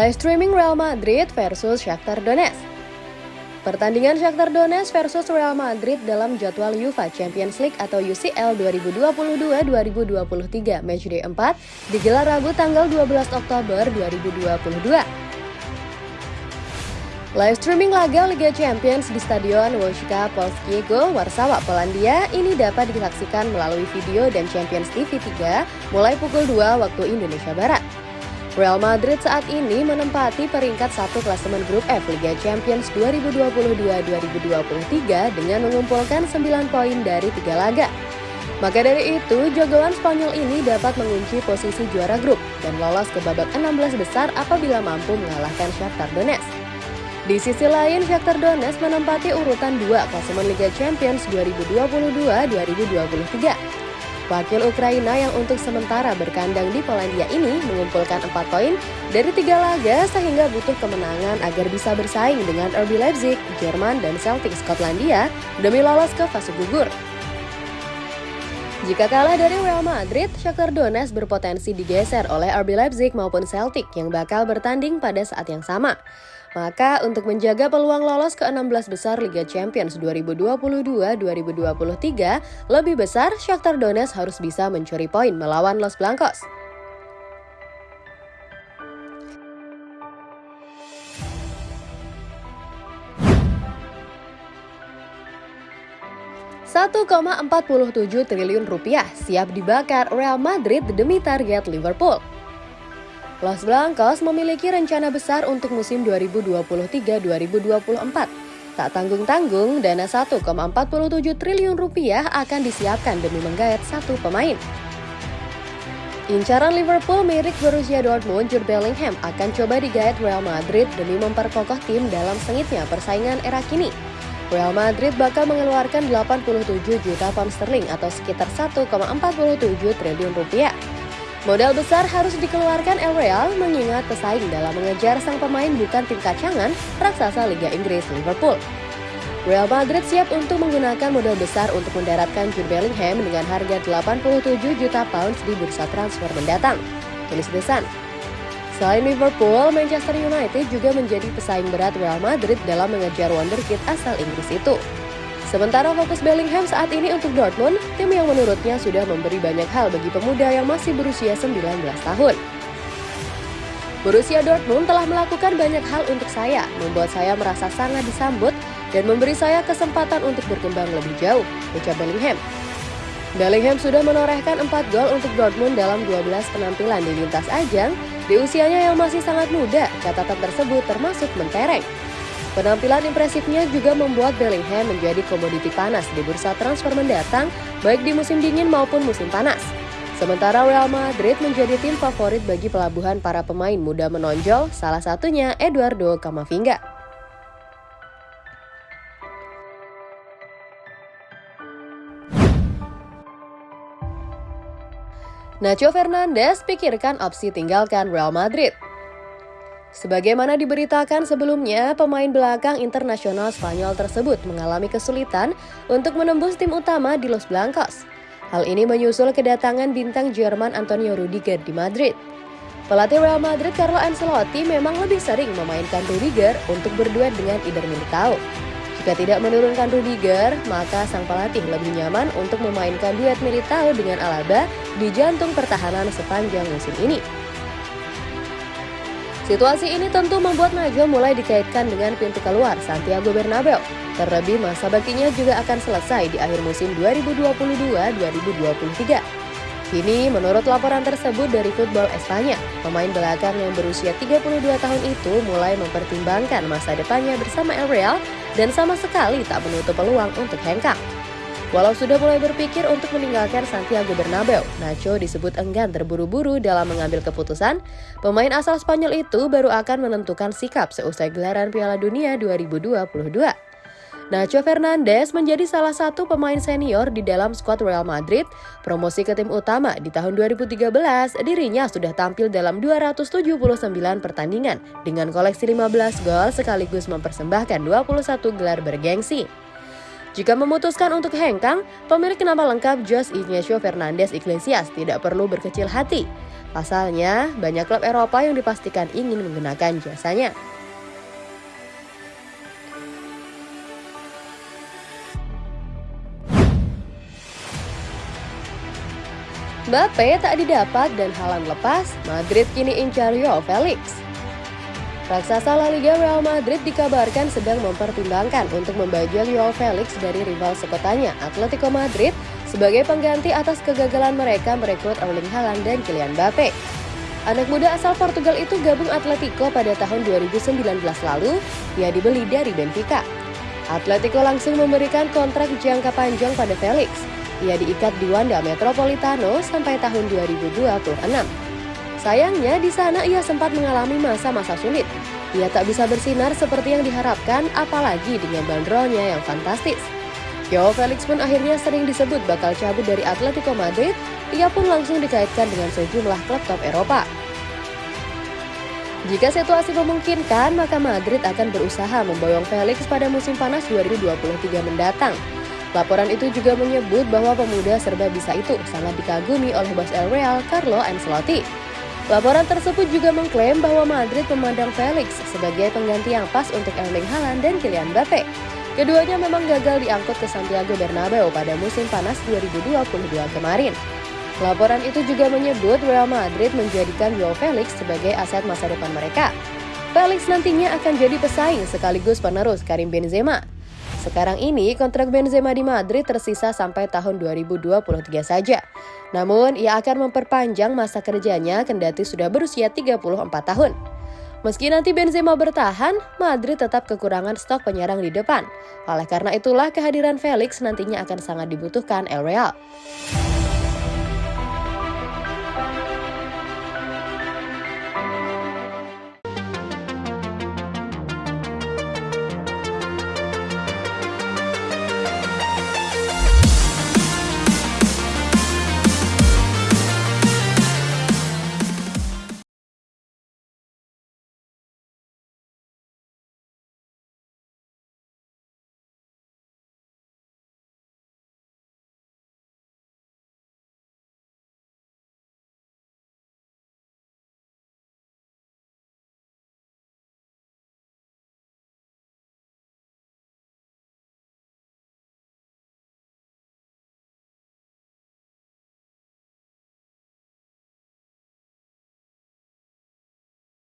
Live streaming Real Madrid versus Shakhtar Donetsk. Pertandingan Shakhtar Donetsk versus Real Madrid dalam jadwal UEFA Champions League atau UCL 2022-2023 Matchday 4 digelar Rabu tanggal 12 Oktober 2022. Live streaming laga Liga Champions di Stadion Wojciech Polskiego, Warsawa, Polandia ini dapat disaksikan melalui video dan Champions TV 3 mulai pukul 2 waktu Indonesia Barat. Real Madrid saat ini menempati peringkat satu klasemen grup F Liga Champions 2022-2023 dengan mengumpulkan 9 poin dari tiga laga. Maka dari itu, jagoan Spanyol ini dapat mengunci posisi juara grup dan lolos ke babak 16 besar apabila mampu mengalahkan Shakhtar Donetsk. Di sisi lain, Shakhtar Donetsk menempati urutan 2 klasemen Liga Champions 2022-2023 Wakil Ukraina yang untuk sementara berkandang di Polandia ini mengumpulkan 4 poin dari tiga laga sehingga butuh kemenangan agar bisa bersaing dengan RB Leipzig, Jerman, dan Celtic Skotlandia demi lolos ke fase gugur. Jika kalah dari Real Madrid, Shakhtar Donetsk berpotensi digeser oleh RB Leipzig maupun Celtic yang bakal bertanding pada saat yang sama. Maka untuk menjaga peluang lolos ke 16 besar Liga Champions 2022-2023 lebih besar, Shakhtar Donetsk harus bisa mencuri poin melawan Los Blancos. tujuh triliun rupiah siap dibakar Real Madrid demi target Liverpool. Los Blancos memiliki rencana besar untuk musim 2023-2024. Tak tanggung-tanggung, dana 1,47 triliun rupiah akan disiapkan demi menggait satu pemain. Incaran Liverpool mirip Borussia Dortmund, Jude Bellingham akan coba digait Real Madrid demi memperkokoh tim dalam sengitnya persaingan era kini. Real Madrid bakal mengeluarkan 87 juta pound sterling atau sekitar 1,47 triliun rupiah. Modal besar harus dikeluarkan El Real mengingat pesaing dalam mengejar sang pemain bukan tim kacangan raksasa Liga Inggris Liverpool. Real Madrid siap untuk menggunakan modal besar untuk mendaratkan Jude Bellingham dengan harga 87 juta pounds di bursa transfer mendatang. Tulis The Sun. Selain Liverpool, Manchester United juga menjadi pesaing berat Real Madrid dalam mengejar wonderkid asal Inggris itu. Sementara fokus Bellingham saat ini untuk Dortmund, tim yang menurutnya sudah memberi banyak hal bagi pemuda yang masih berusia 19 tahun. Borussia Dortmund telah melakukan banyak hal untuk saya, membuat saya merasa sangat disambut dan memberi saya kesempatan untuk berkembang lebih jauh, ucap Bellingham. Bellingham sudah menorehkan 4 gol untuk Dortmund dalam 12 penampilan di lintas ajang di usianya yang masih sangat muda, catatan tersebut termasuk mentereng. Penampilan impresifnya juga membuat Bellingham menjadi komoditi panas di bursa transfer mendatang, baik di musim dingin maupun musim panas. Sementara Real Madrid menjadi tim favorit bagi pelabuhan para pemain muda menonjol, salah satunya Eduardo Camavinga. Nacho Fernandes pikirkan opsi tinggalkan Real Madrid. Sebagaimana diberitakan sebelumnya, pemain belakang internasional Spanyol tersebut mengalami kesulitan untuk menembus tim utama di Los Blancos. Hal ini menyusul kedatangan bintang Jerman Antonio Rudiger di Madrid. Pelatih Real Madrid Carlo Ancelotti memang lebih sering memainkan Rudiger untuk berduet dengan Eder Militao. Jika tidak menurunkan Rudiger, maka sang pelatih lebih nyaman untuk memainkan duet Militao dengan Alaba di jantung pertahanan sepanjang musim ini. Situasi ini tentu membuat Najwa mulai dikaitkan dengan pintu keluar Santiago Bernabeu. Terlebih masa baktinya juga akan selesai di akhir musim 2022-2023. Kini, menurut laporan tersebut dari Football Espanya, pemain belakang yang berusia 32 tahun itu mulai mempertimbangkan masa depannya bersama El Real dan sama sekali tak menutup peluang untuk hengkang. Walau sudah mulai berpikir untuk meninggalkan Santiago Bernabeu, Nacho disebut enggan terburu-buru dalam mengambil keputusan. Pemain asal Spanyol itu baru akan menentukan sikap seusai gelaran Piala Dunia 2022. Nacho Fernandes menjadi salah satu pemain senior di dalam skuad Real Madrid. Promosi ke tim utama di tahun 2013, dirinya sudah tampil dalam 279 pertandingan dengan koleksi 15 gol sekaligus mempersembahkan 21 gelar bergengsi. Jika memutuskan untuk hengkang, pemilik nama lengkap Jos Ignacio Fernandez Iglesias tidak perlu berkecil hati. Pasalnya, banyak klub Eropa yang dipastikan ingin menggunakan jasanya. Mbappe tak didapat dan halang lepas, Madrid kini incar Joao Felix. Raksasa La Liga Real Madrid dikabarkan sedang mempertimbangkan untuk membajak Joao Felix dari rival sekotanya Atletico Madrid sebagai pengganti atas kegagalan mereka merekrut Erling Haaland dan Kylian Mbappe. Anak muda asal Portugal itu gabung Atletico pada tahun 2019 lalu, ia dibeli dari Benfica. Atletico langsung memberikan kontrak jangka panjang pada Felix, ia diikat di Wanda Metropolitano sampai tahun 2026. Sayangnya di sana ia sempat mengalami masa-masa sulit. Ia tak bisa bersinar seperti yang diharapkan apalagi dengan bandrolnya yang fantastis. Joao Felix pun akhirnya sering disebut bakal cabut dari Atletico Madrid, ia pun langsung dikaitkan dengan sejumlah klub top Eropa. Jika situasi memungkinkan, maka Madrid akan berusaha memboyong Felix pada musim panas 2023 mendatang. Laporan itu juga menyebut bahwa pemuda serba bisa itu sangat dikagumi oleh bos El Real, Carlo Ancelotti. Laporan tersebut juga mengklaim bahwa Madrid memandang Felix sebagai pengganti yang pas untuk Erling Haaland dan Kylian Mbappe. Keduanya memang gagal diangkut ke Santiago Bernabeu pada musim panas 2022 kemarin. Laporan itu juga menyebut Real Madrid menjadikan Joao Felix sebagai aset masa depan mereka. Felix nantinya akan jadi pesaing sekaligus penerus Karim Benzema. Sekarang ini kontrak Benzema di Madrid tersisa sampai tahun 2023 saja. Namun, ia akan memperpanjang masa kerjanya kendati sudah berusia 34 tahun. Meski nanti Benzema bertahan, Madrid tetap kekurangan stok penyerang di depan. Oleh karena itulah kehadiran Felix nantinya akan sangat dibutuhkan El Real.